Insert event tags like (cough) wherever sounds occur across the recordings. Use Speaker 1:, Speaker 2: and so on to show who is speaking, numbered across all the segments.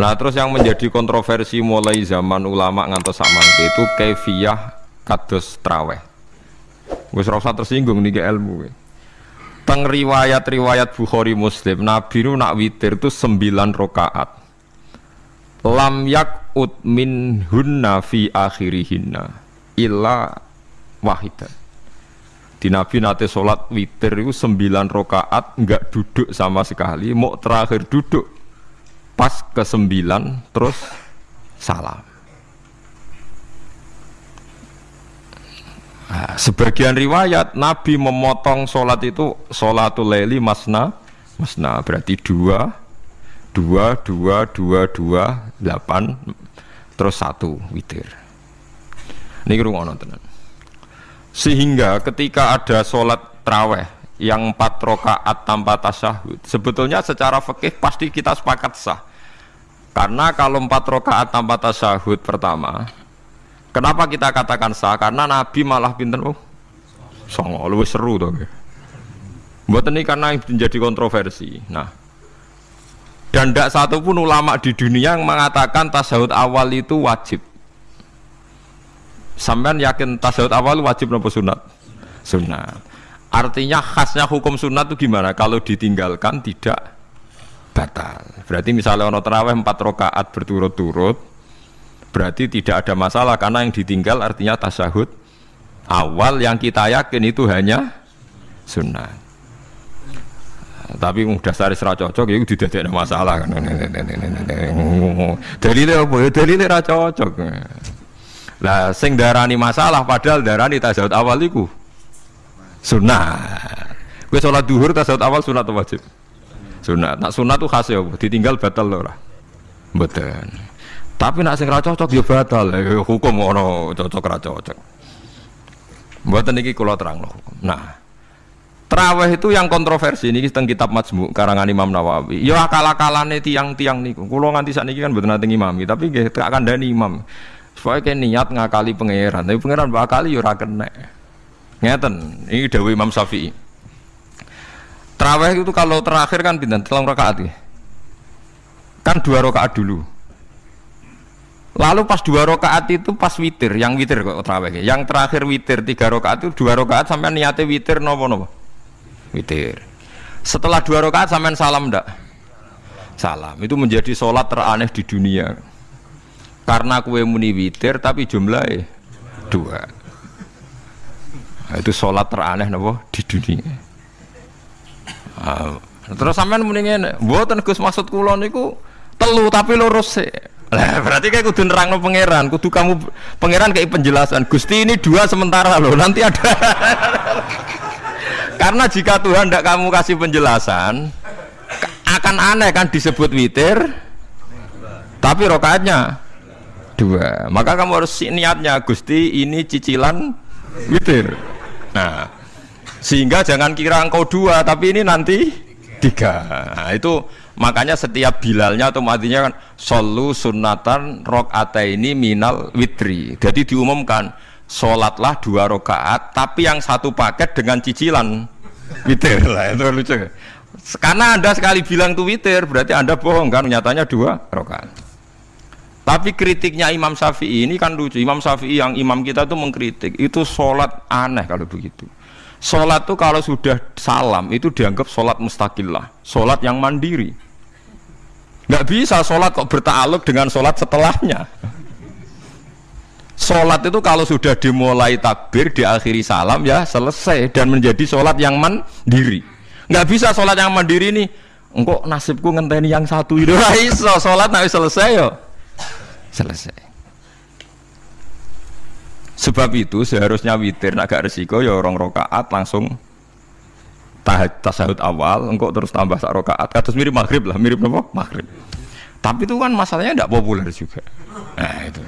Speaker 1: Nah terus yang menjadi kontroversi mulai zaman ulama ngantos samangke itu kefiah kados traweh. Wis rasa tersinggung nih ke ilmu. Teng riwayat-riwayat Bukhari Muslim, Nabi nu nak witir itu sembilan rokaat. Lam yak ut min hunna fi akhirihinna illa wahidah. Di Nabi nate sholat witir itu sembilan rokaat nggak duduk sama sekali, mau terakhir duduk pas ke sembilan terus salam. Nah, sebagian riwayat Nabi memotong sholat itu sholatul leli masna masna berarti dua dua dua dua dua delapan terus satu witir. Ini rumah tenan. Sehingga ketika ada sholat traweh yang empat rokaat tanpa tasyahud sebetulnya secara fikih pasti kita sepakat sah karena kalau empat rakaat tanpa tasyahud pertama, kenapa kita katakan sah? Karena Nabi malah pinter oh, songo, lebih seru tuh. Buat ini karena menjadi kontroversi. Nah, dan tidak satu pun ulama di dunia yang mengatakan tasawuf awal itu wajib. Sampai yakin tasawuf awal wajib nopo sunat? Sunat. Artinya khasnya hukum sunat itu gimana? Kalau ditinggalkan tidak batal. Berarti misalnya ono terawih empat rakaat berturut-turut, berarti tidak ada masalah karena yang ditinggal artinya tasahud awal yang kita yakin itu hanya sunnah. Tapi mudah sari serah cocok ya itu tidak ada masalah kan. Dalilnya apa ya? Dalilnya ra cocok. Lah sing darani masalah padahal darani tasawuf awal itu sunnah. Gue sholat duhur tasawuf awal sunat wajib? Sunat nak sunat tuh khas ya ditinggal batal loh lah betul tapi nak sing cocok ya batal ya, hukum ono cocok ra cocok buatan ini kalau terang loh nah Terawih itu yang kontroversi ini tentang kitab Majmu karangan Imam Nawawi. Ya akal-akalane tiang-tiang niku. Kulo nganti saat ini kan betul nanti imam, tapi gak akan dani imam. Supaya kayak niat ngakali pangeran, tapi pangeran bakali ya ora kena. Ngeten, ini Dewi Imam Syafi'i. Terawih itu kalau terakhir kan bintang telung rakaat ya. Kan dua rakaat dulu. Lalu pas dua rakaat itu pas witir, yang witir kok terawih. Yang terakhir witir tiga rakaat itu dua rakaat sampai niatnya witir nopo nopo. Witir. Setelah dua rakaat sampai salam ndak? Salam. Itu menjadi sholat teraneh di dunia. Karena kue muni witir tapi jumlahnya dua. Nah, itu sholat teraneh nopo di dunia. Terus sampean ngene, mboten Gus maksud kula niku telu tapi lurus sih. Lah berarti kayak kudu nerangno pangeran, kudu kamu pangeran kayak penjelasan. Gusti ini dua sementara loh, nanti ada. (laughs) Karena jika Tuhan tidak kamu kasih penjelasan, akan aneh kan disebut witir, tapi rokaatnya dua. Maka kamu harus niatnya Gusti ini cicilan witir. Nah, sehingga jangan kira engkau dua tapi ini nanti tiga. Nah, itu makanya setiap bilalnya atau matinya kan solu sunatan rok ini minal witri. Jadi diumumkan sholatlah dua rokaat tapi yang satu paket dengan cicilan witir. (laughs) Lah itu lucu. Karena anda sekali bilang tuh witir berarti anda bohong kan nyatanya dua rokaat tapi kritiknya Imam Syafi'i ini kan lucu. Imam Syafi'i yang imam kita tuh mengkritik itu sholat aneh kalau begitu Sholat itu kalau sudah salam itu dianggap sholat mustakillah, sholat yang mandiri. Nggak bisa sholat kok bertaluk dengan sholat setelahnya. Sholat itu kalau sudah dimulai takbir, diakhiri salam ya selesai dan menjadi sholat yang mandiri. Nggak bisa sholat yang mandiri ini, engkau nasibku ngenteni yang satu (laughs) itu. iso sholat nanti selesai yo. Selesai. Sebab itu seharusnya witir agak resiko ya orang rokaat langsung tasahud awal, engkau terus tambah sak rokaat, kados mirip maghrib lah, mirip apa? Maghrib. Tapi itu kan masalahnya tidak populer juga. Nah itu.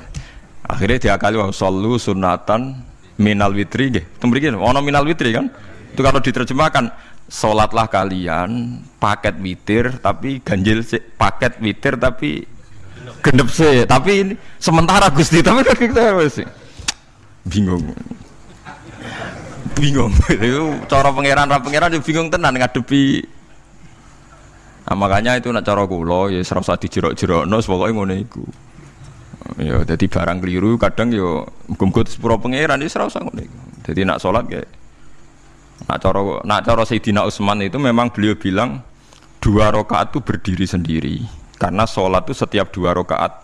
Speaker 1: Akhirnya diakali wa sallu sunatan minal witri nggih. Tembriki ono minal witri kan? Itu kalau diterjemahkan sholatlah kalian paket witir tapi ganjil si, paket witir tapi gendep sih tapi ini sementara Gusti tapi (laughs) kita sih bingung. Bingung. (laughs) Itu cara pangeran ra pangeran bingung tenan ngadepi. Nah, makanya itu nak cara kula ya serasa dijerok-jerokno pokoke ngono iku. Ya jadi barang keliru kadang yo muga-muga sepuro pangeran ya serasa ngono iku. Jadi nak salat kayak nak cara nak cara Sayyidina Utsman itu memang beliau bilang dua rakaat itu berdiri sendiri. Karena sholat itu setiap dua rakaat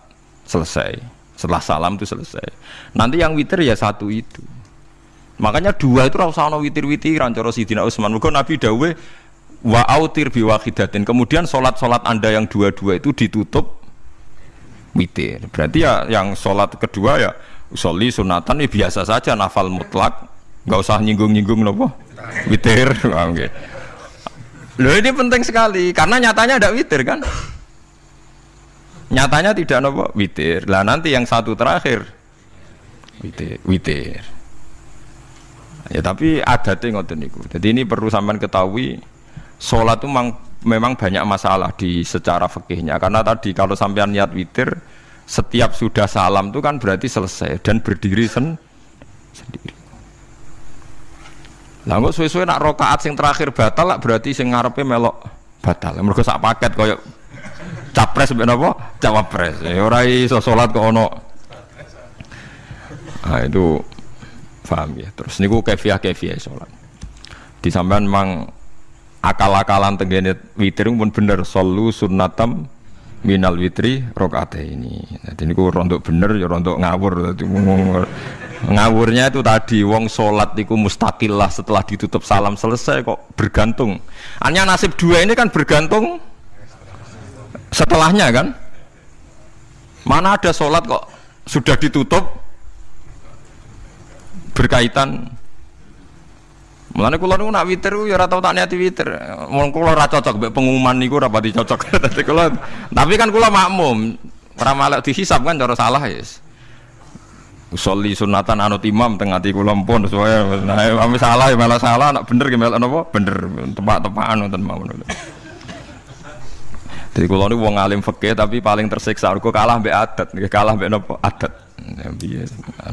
Speaker 1: selesai setelah salam itu selesai. Nanti yang witir ya satu itu. Makanya dua itu rasa ono witir witiran cara Sayyidina Utsman. Muga Nabi dawe wa autir biwahidatin kemudian sholat-sholat anda yang dua-dua itu ditutup witir. Berarti ya yang sholat kedua ya usolli sunatan ya biasa saja nafal mutlak. Nggak usah nyinggung-nyinggung nopo witir. (laughs) Okay. Loh ini penting sekali karena nyatanya ada witir kan nyatanya tidak nopo? Witir. Lah nanti yang satu terakhir. Witir witir. Ya tapi ada ngoten niku. Jadi ini perlu sampean ketahui sholat itu memang, banyak masalah di secara fikihnya. Karena tadi kalau sampean niat witir setiap sudah salam itu kan berarti selesai dan berdiri sen sendiri. Lah kok suwe-suwe nak rokaat sing terakhir batal lah berarti sing ngarepe melok batal. Mergo sak paket koyo capres mbek napa cawapres. Ya ora iso salat kok ono. Nah itu paham ya. Terus niku kefiah kefiah salat di sampean memang akal-akalan tenggene witir pun bener solu sunnatam minal witri rokaat ini jadi ini rontok bener ya rontok ngawur. Ngawurnya itu tadi wong sholat itu mustakillah setelah ditutup salam selesai kok bergantung. Hanya nasib dua ini kan bergantung setelahnya kan mana ada sholat kok sudah ditutup berkaitan Mulane kula niku nak witir ya ora tau tak niati witir. Wong kula ora cocok mbek pengumuman niku ora pati cocok. (laughs) Dadi kula tapi kan kula makmum. Ora malah dihisab kan cara salah ya. Usolli sunatan anut imam tengah ati kula mpun sesuai nah salah ya malah salah nak bener ki melok napa bener tepak-tepakan wonten mawon. Jadi kula niku wong alim fikih tapi paling tersiksa kok kalah mbek adat, kalah mbek napa adat.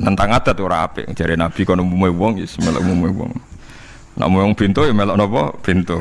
Speaker 1: Nentang adat ora apik. Jare Nabi kono umume wong ya melok umume wong. Nak mau yang pintu ya melok nopo pintu.